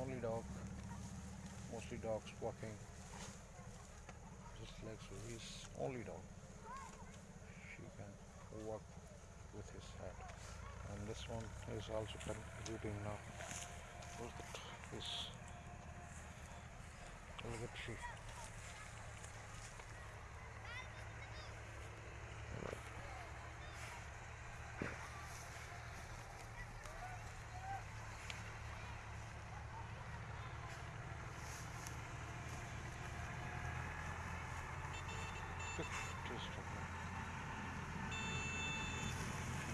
only dog. Mostly dogs walking. Just like so, he's only dog. She can walk with his head. And this one is also contributing now. Look at this. Look at she. Look at this chocolate.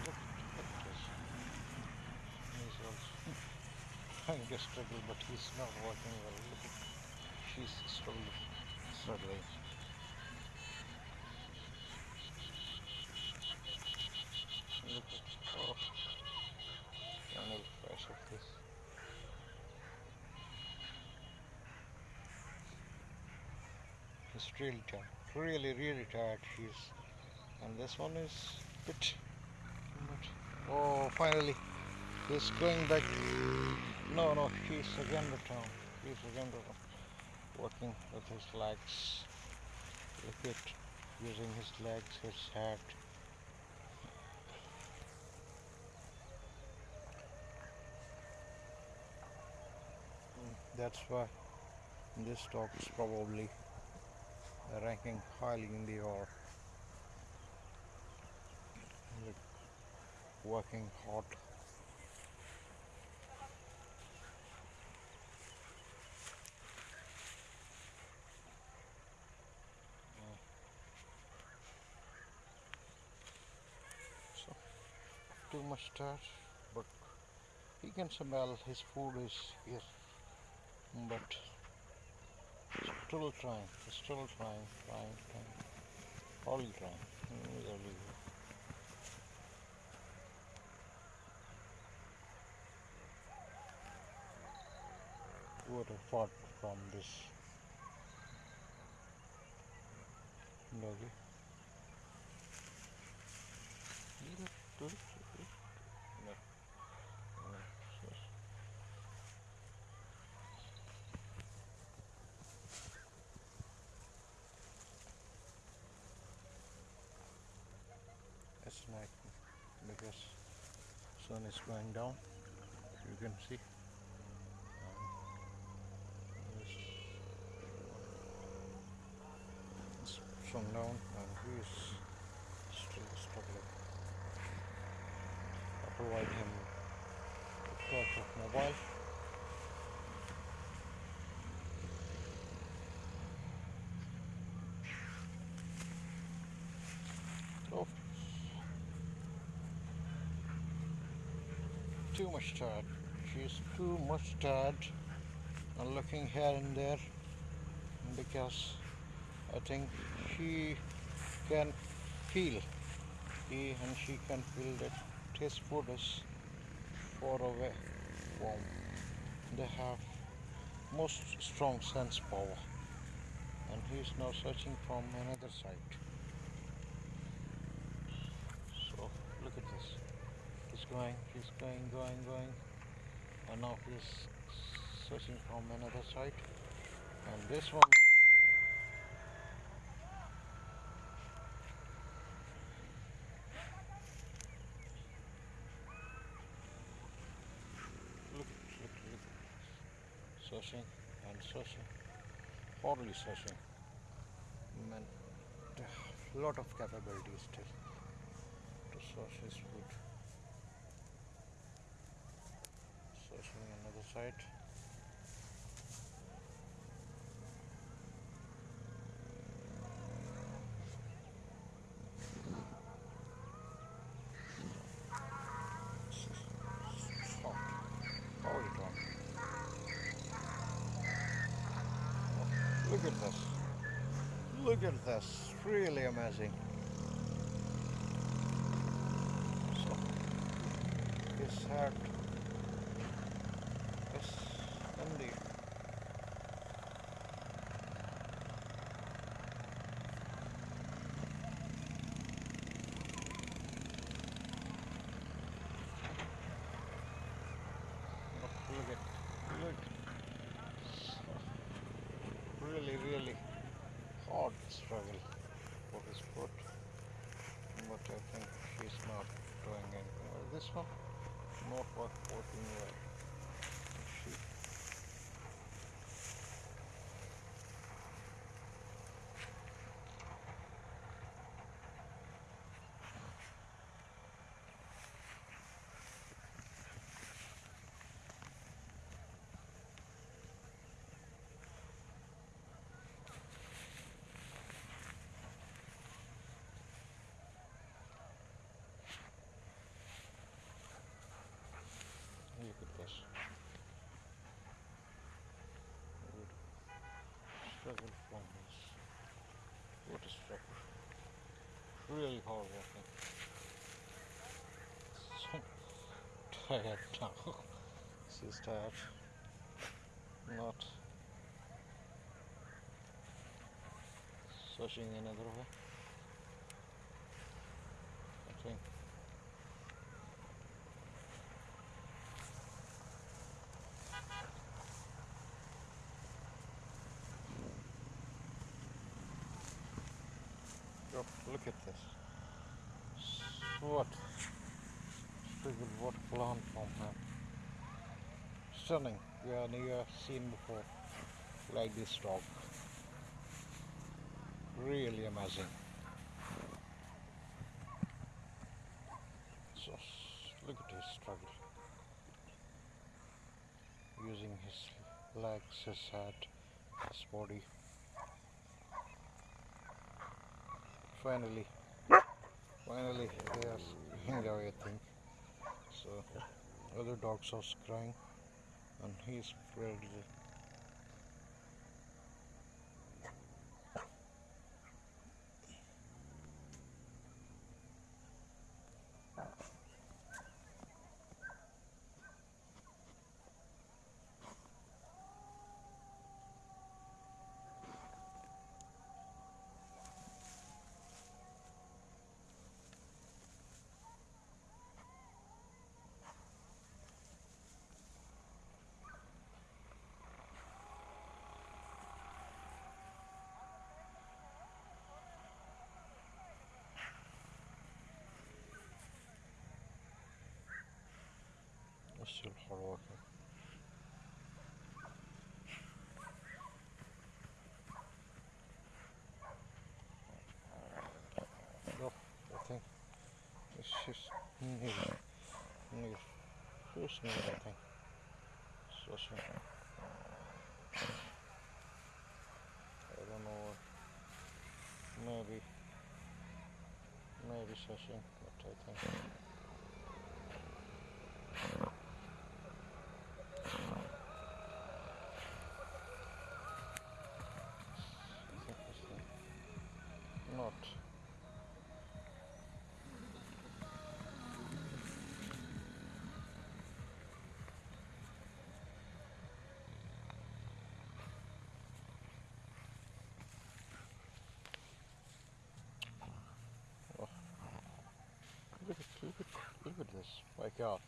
Look at this. He's also trying to struggle, but he's not working well. She's slowly struggling. Look at oh, final flash of this. Really tired, really, really tired. She's, and this one is bit- Oh, finally, he's going back. No, no, he's again returned. He's again returned. Working with his legs. Look at using his legs, his head. That's why this dog is probably ranking highly in the R. Working hard. So tired, but he can smell his food is here. But still trying, still trying, trying, trying. Only trying. What a fought from this doggy. Look, look, Because sun is going down. You can see. This- It's and he is still struggling. I provide him a of mobile. Too much tired. She's too much tired. And looking here and there because I think she can feel he and she can feel that his food is far away from they have most strong sense power. And he's now searching from another side so look at this he's going he's going going going. And now he's searching from another side. And this one. Look look look. Searching and searching hardly searching man a lot of capabilities still to search his food searching another side Oh, Look at this. Look at this. Really amazing. So, his heart down really really hard struggle for this boat but I think she's not doing anything. Well, this one not worth working well Really hard working. So tired now. She's tired. Not searching another way. I think Look, look at this. What? Struggle, what plant from her. Stunning. We have never seen before like this dog. Really amazing. So look at his struggle. Using his legs, his head, his body. Finally, finally they are away, I think. So other dogs are crying, and he's ready. Hard working. No, I think it's just near, near, just near, I think. So, so. I don't know. Maybe, maybe searching, but I think. My God.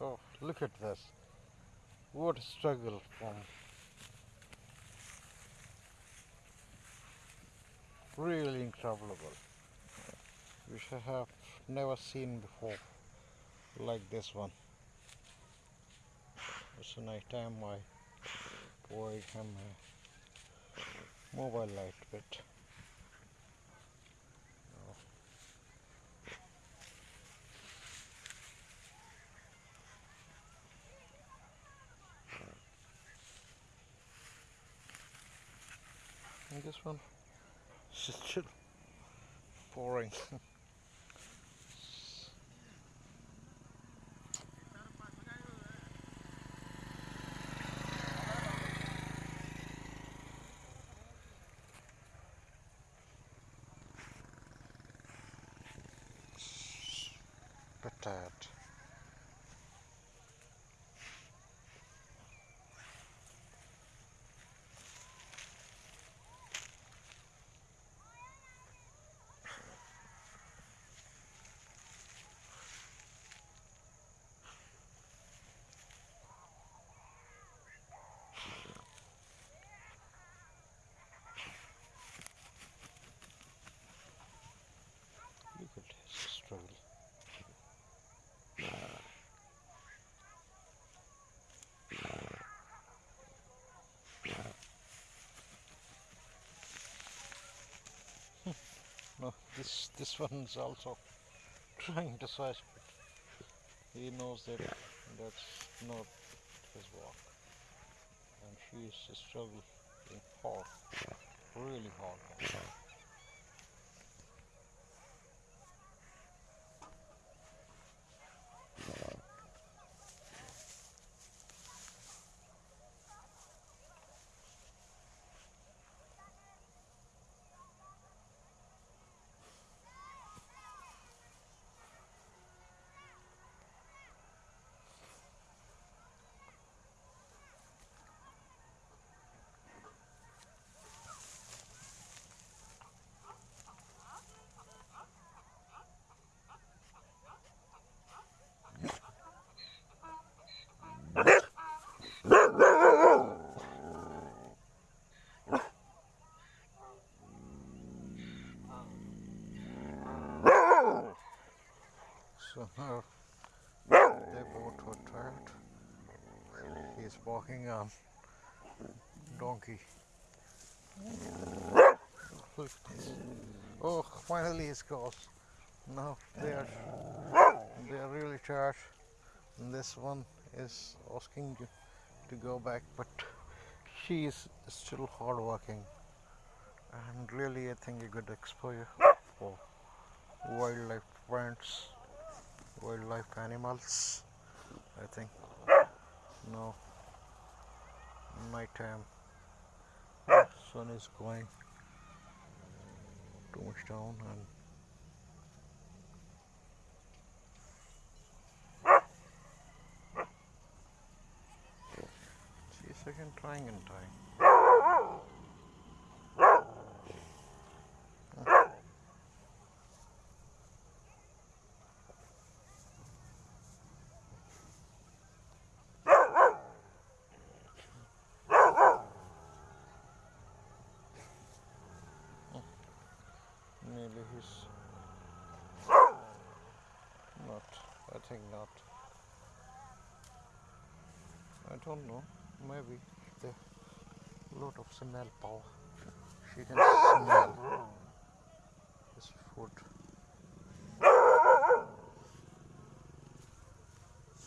Oh, look at this. What a struggle from really incredible. Which I have never seen before like this one. It's a night time I provide him a mobile light bit. Oh. And this one is still pouring. Bit this this one is also trying to search but he knows that that's not his walk and she is struggling hard really hard So now they both were tired. He's walking on donkey. Look this. Oh, finally he's goes. Now they are they are really tired. And this one is asking you to go back, but she is still hard working. And really, I think a good exposure for wildlife friends wildlife animals I think no night time sun is going too much down and see a second trying and trying. Nearly his not I think not. I don't know maybe the lot of smell power. She can smell his food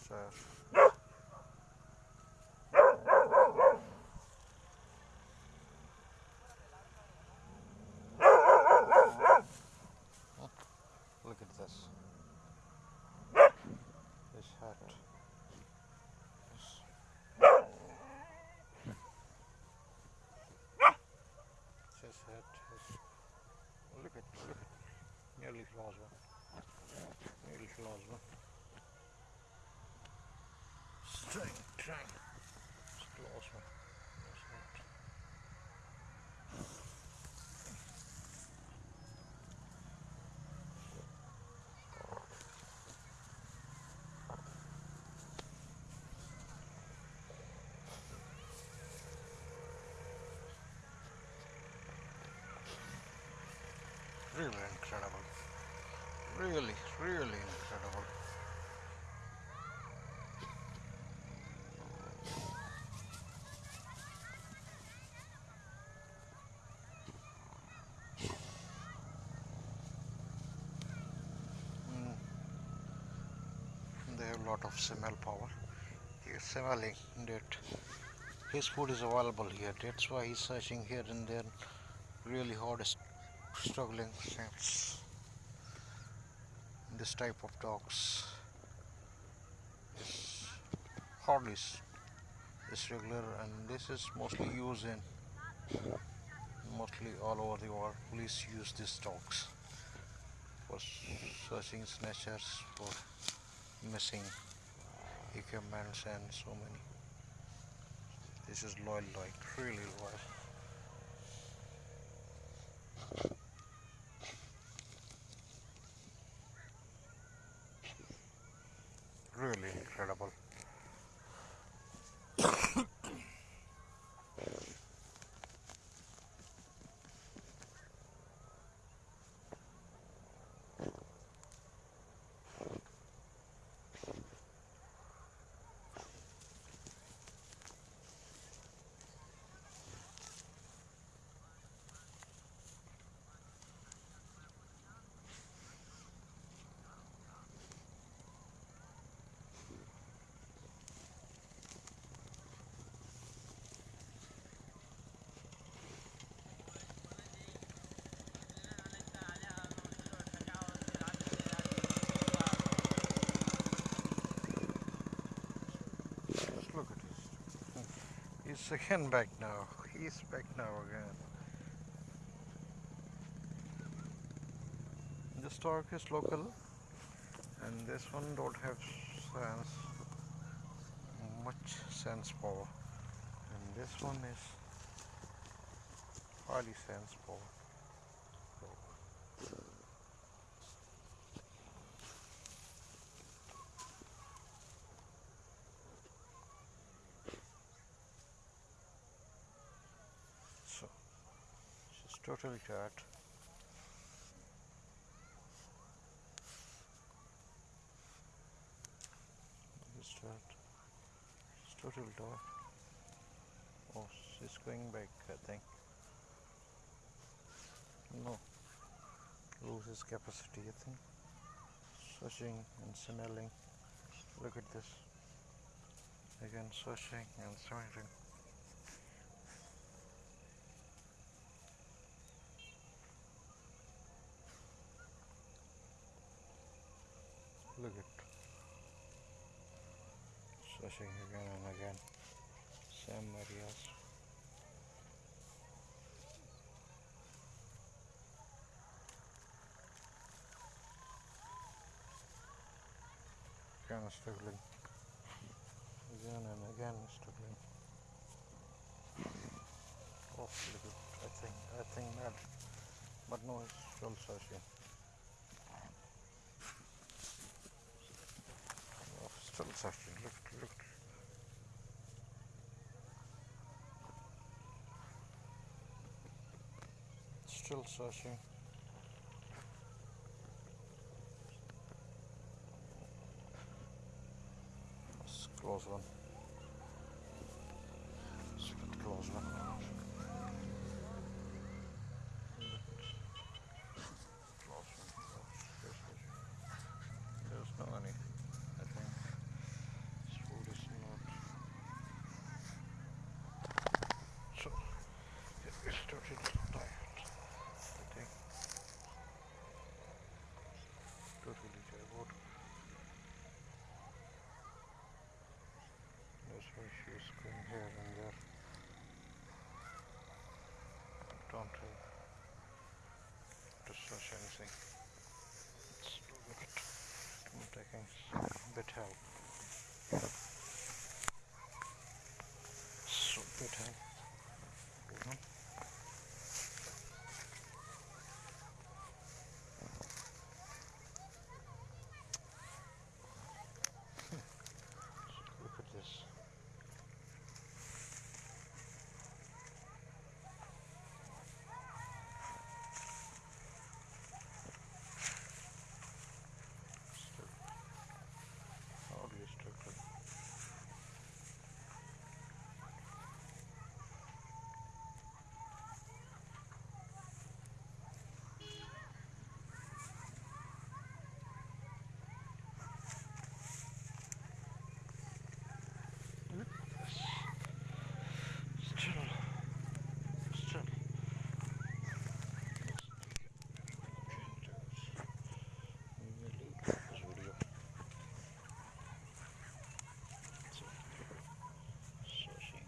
so Look at this. This hat. This. This hat is. Look at, look Trying, trying. Just lost one. Lost one. Really incredible. Really, really incredible. Mm. They have a lot of smell power. He is smelling that his food is available here. That's why he's searching here and there. Really hard struggling since this type of dogs. Is hardly is regular and this is mostly used in mostly all over the world. Police use these dogs for searching snatchers for missing equipments and so many. This is loyal like really loyal He's again back now. He's back now again. This torque is local and this one don't have sense much sense power and this one is highly sense power. So she's totally tired. She's tired. She's. Oh, she's going back, I think. No, loses capacity, I think. Searching and smelling. Look at this. Again, searching and smelling. Look at searching again and again. Same areas. Again struggling. Again and again struggling. Oh, look at I think I think that but no it's still searching. Still searching. Look look Still searching. Close one. It's a bit close one. Close one. Yes, yes. There's no any. I think this food is not. So totally tired. I think totally tired. That's why she is going here and there. Don't have to search anything. Let's look at I'm taking some bit help. So bit help. Hold on. Look at this. Still hardly struggling. Look at this. Still, still. Really this video. So, searching,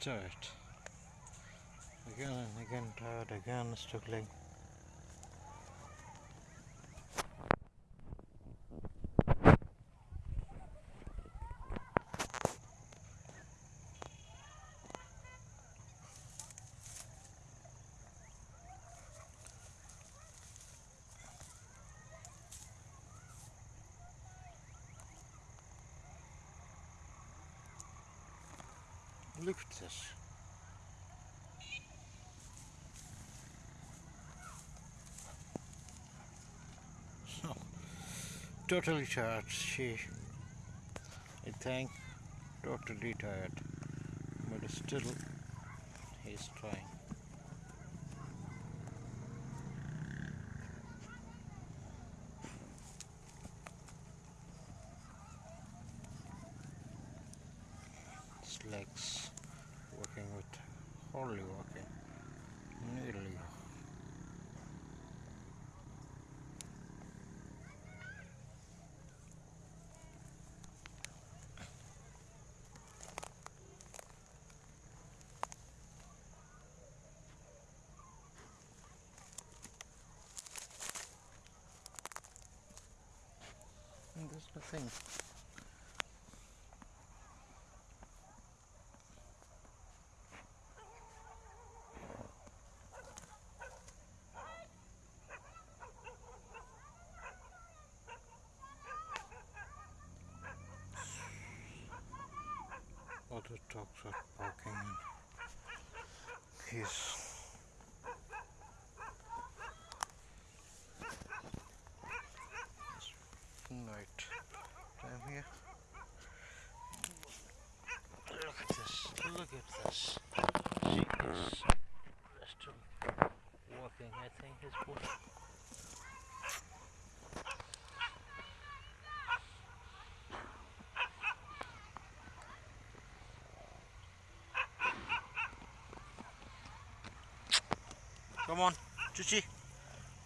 Tired. Again and again tired, again struggling. Look at this. So, totally tired. She, I think, totally tired. But still, he's trying. His legs working with hardly working. Nearly. There's nothing. Other dogs are barking and he's night time here. Look at this, look at this. She is still walking, I think, his bush. Come on, Chichi.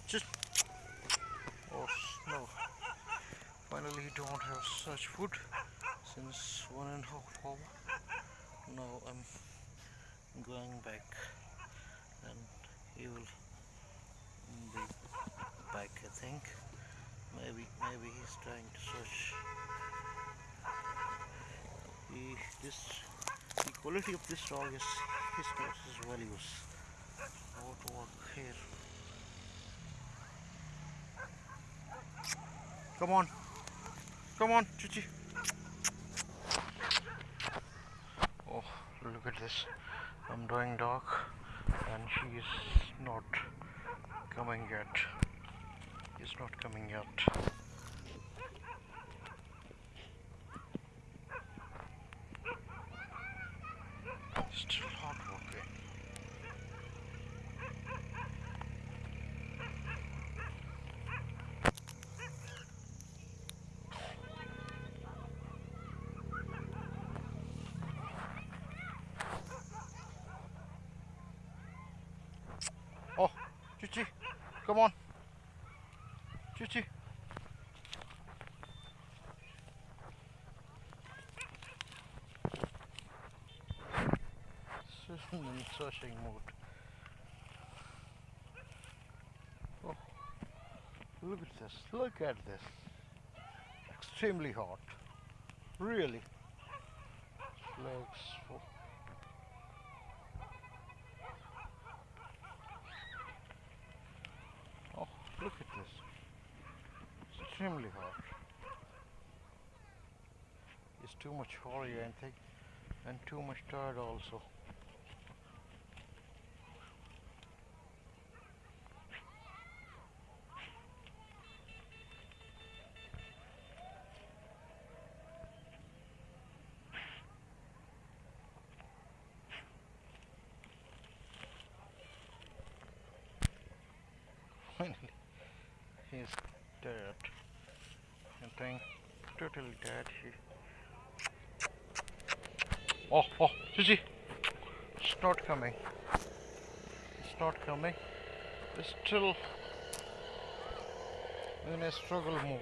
Just. Oh no. Finally, don't have such food since one and a half hour. Now I'm going back, and he will be back. I think. Maybe, maybe he's trying to search. He, this, the quality of this dog is his his values. How to work here. Come on. Come on, Chichi. Oh, look at this. I'm doing dog and she is not coming yet. He's not coming yet. Still hard working. Oh, Chichi, come on. Chichi. She's in searching mood. Oh, look at this. Look at this. Extremely hot. Really. Legs full. Oh, look at this. Extremely. It's too much hurry, I think, and too much tired also. Finally, he's dead. I think dead. Oh, oh, Susie! It's not coming. It's not coming. It's still in a struggle mode.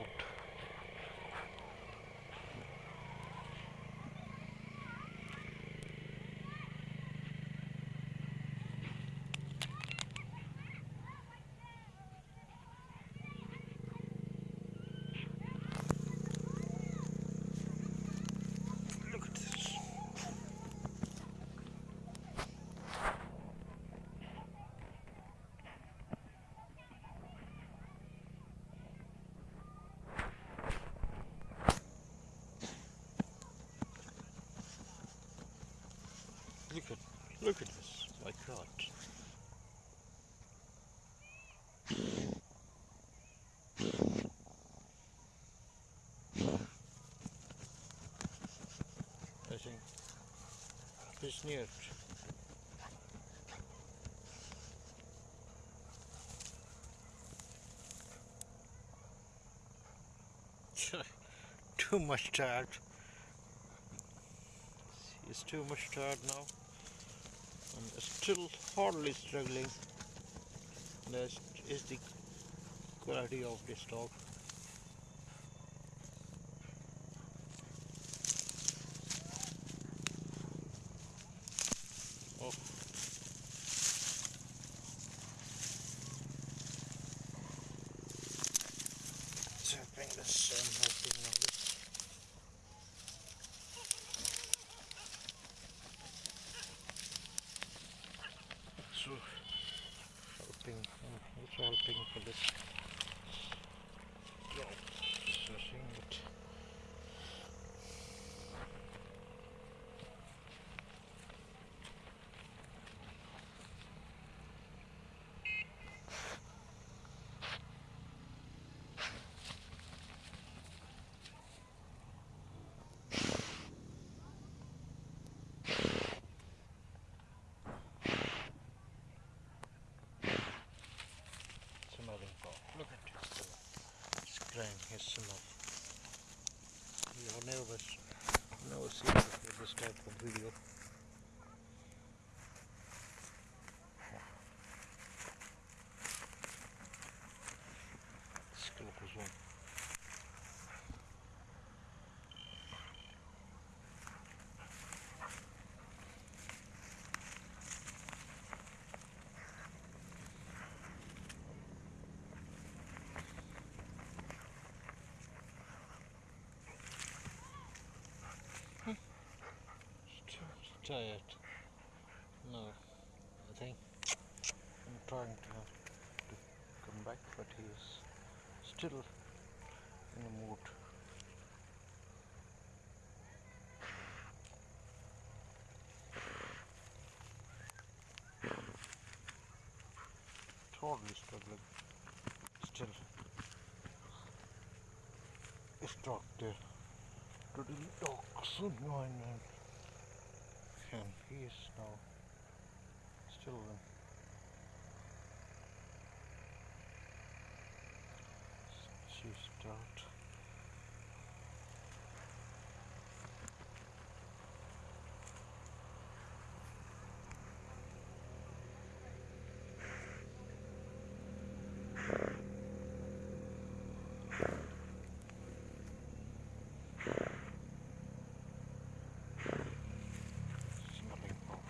Look at this. Look at this, my God. I think too much tired. He's too much tired now. And still hardly struggling. That is the quality of this dog. Oh. Tapping the sun helping now. this- Helping, um, also helping for this dog. Searching it. smelling dog. Look at this dog. It's crying his smell. You have never, never seen this type of video. St- tired. No, I think I'm trying to, to come back, but he is still in the mood. Totally struggling. Still, stuck there. To the dogs environment oh, and he is still in. She's out. smelling of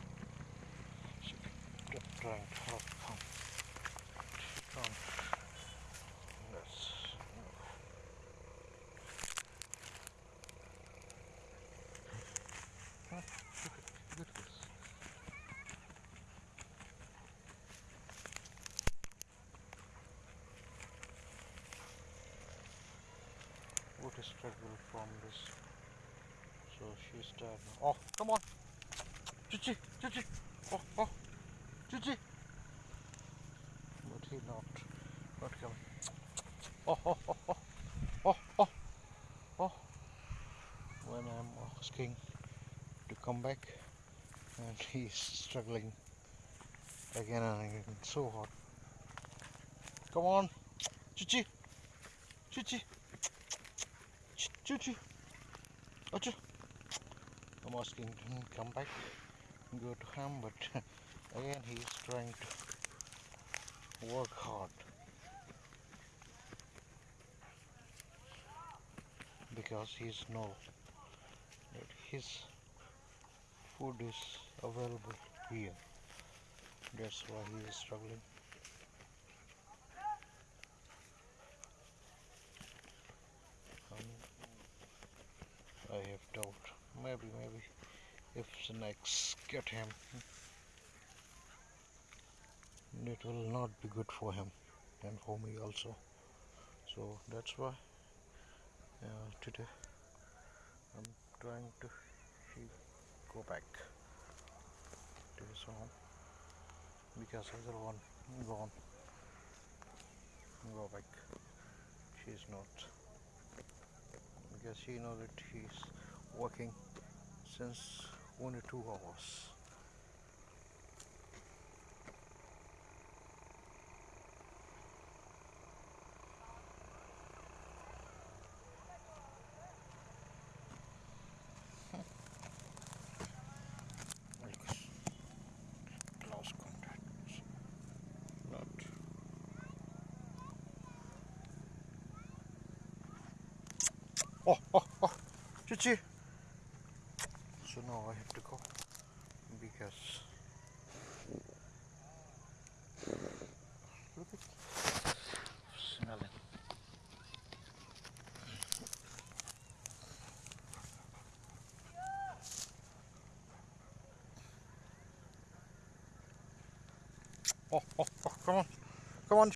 she kept trying to help him. She can't. Yes. Huh? Look at, look at this. Struggle from this. So she's tired now. Oh, come on. Chichi, Chichi. Oh, oh. Chichi. But he not, not coming. Oh, oh, oh, oh. Oh, oh. Oh. When I'm asking to come back and he's struggling again and again. So hard. Come on. Chichi. Chichi. Ch- Chichi. Acha. I'm asking him to come back and go to him, but again he is trying to work hard because he's know that his food is available here. That's why he is struggling. Next, get him. And it will not be good for him and for me also. So that's why uh, today I'm trying to go back to his home because other one gone go back. She's not. Because she knows that he's working since one or two hours. Oh, oh, oh. Chichi. Yes. Smelling. Oh, oh.